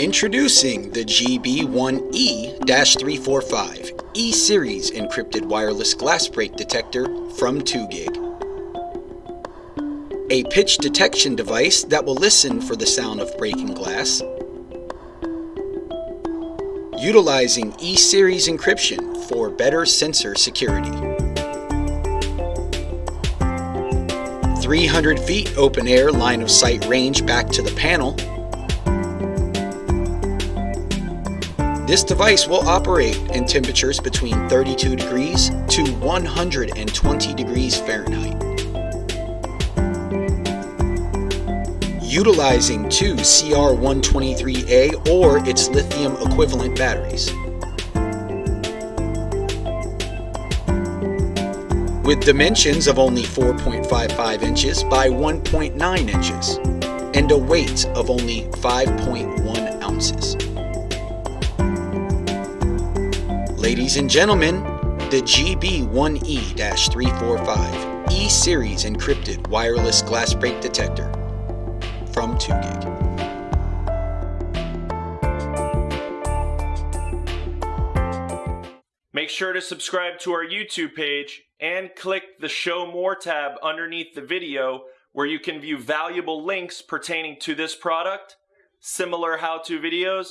Introducing the GB1E-345 E-Series encrypted wireless glass break detector from 2GIG. A pitch detection device that will listen for the sound of breaking glass. Utilizing E-Series encryption for better sensor security. 300 feet open air line of sight range back to the panel This device will operate in temperatures between 32 degrees to 120 degrees Fahrenheit. Utilizing two CR123A or its lithium equivalent batteries. With dimensions of only 4.55 inches by 1.9 inches and a weight of only 5.1 ounces. Ladies and gentlemen, the GB1E-345 E-Series encrypted wireless glass break detector from 2GIG. Make sure to subscribe to our YouTube page and click the Show More tab underneath the video where you can view valuable links pertaining to this product, similar how-to videos,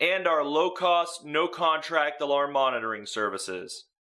and our low-cost, no-contract alarm monitoring services.